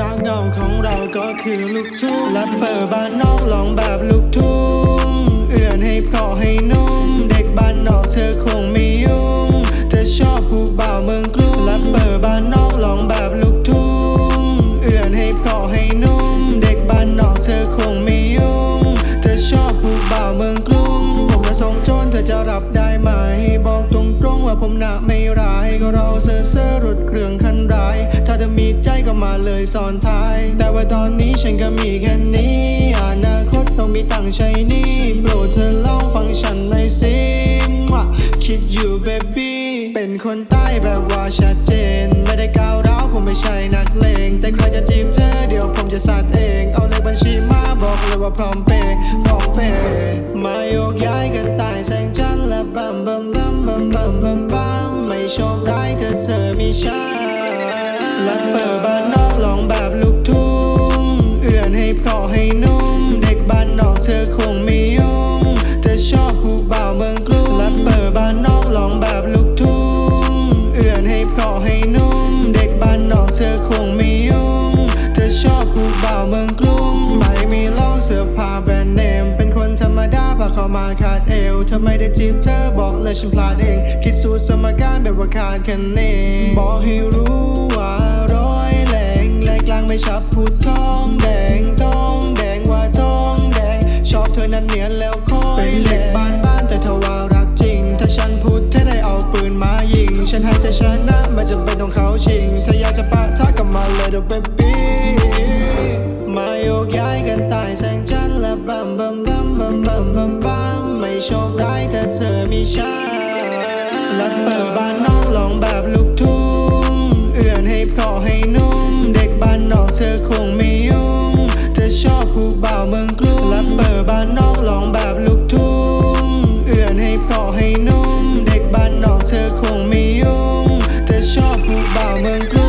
รักเงาของเราก็คือลูกทุ่งและเปิดบ้านนอกลองแบบลูกทุ่งเอื่อนให้เพราะให้นุ่ม เด็กบ้านนอกเธอคงไม่ยุ่ง เธอชอบผู้บ่าวเมืองกรุงและเปิดบ้านนอกลองแบบลูกทุ่งเอื่อนให้เพราะให้นุ่ม เด็กบ้านนอกเธอคงไม่ยุ่ง เธอชอบผู้บ่าวเมืองกรุงผมจะส่งโจรเธอจะรับได้ไหม บอกตรงๆว่าผมหน่ะไม่ร้ายก็เราเซ่อเซ่อรถเครื่อง อมีใจก็มาเลยสอนท้าย แต่ว่าตอนนี้ฉันก็มีแค่นี้อนาคตต้องมีตังใช้หนี่โปรดเธอลองฟังฉันหน่อยสิว่าคิดอยู่เบบี้เป็นคนใต้แบบว่าชัดเจน ไม่ได้ก้าวร้าวผมไม่ใช่นักเลง แต่ใครจะจีบเธอเดี๋ยวผมจะสัดเอง เอาเลขบัญชีมาบอกเลยว่าพร้อมเปย์พร้อมเปย์มาโยกย้ายกันใตายแสงจันทร์และบัมบัมบัมบัมบัมบัมบัมไม่โชคร้ายเธอเธอมีฉัน และเปิดบ้านนอกลองแบบลูกทุ่ง เอื่อนให้เพราะให้นุ่ม เด็กบ้านนอกเธอคงไม่ยุ่งเธอชอบผู้บ่าวเมืองกรุงและเปิดบ้านนอกลองแบบลูกทุ่ง เอื่อนให้เพราะให้นุ่ม เด็กบ้านนอกเธอคงไม่ยุ่งเธอชอบผู้บ่าวเมืองกรุงไม่มีเล่าเสื้อผ้าแบรนด์เนม เป็นคนธรรมดาพาเข้ามาขาดเอวเธอไม่ได้จีบเธอบอกเลยฉันพลาดเอง คิดสูตรสมการแบบว่าขาดคะแนนบอกให้รู้ ไม่ชับพูดทองแดงทองแดงว่าทองแดง ชอบเธอนั้นเนียนแล้วคอยเป็นเด็กบ้านบ้านแต่เธอว่ารักจริง ถ้าฉันพูดเธอได้เอาปืนมายิง ฉันให้เธอชนะไม่จำเป็นต้องเขาชิง ถ้าอยากจะปะทะกับมาเลยเดี๋ยวเบบี้มาโยกย้ายกันตายแสงจันทร์และบัมบัมบัมบัมบัมบัมบัมไม่โชคร้ถ้าเธอมีฉันและเปิดบ้านนอกลอง 把门关。